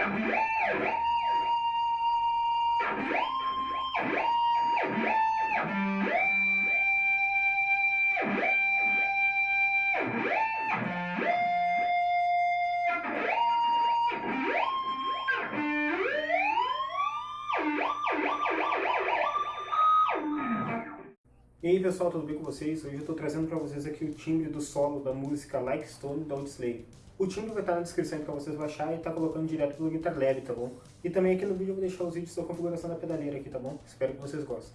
E aí pessoal, tudo bem com vocês? Hoje eu estou trazendo para vocês aqui o timbre do solo da música Like Stone, da Old o timbre vai estar na descrição para vocês baixar e tá colocando direto pelo Guitar Lab, tá bom? E também aqui no vídeo eu vou deixar os vídeos da configuração da pedaleira aqui, tá bom? Espero que vocês gostem.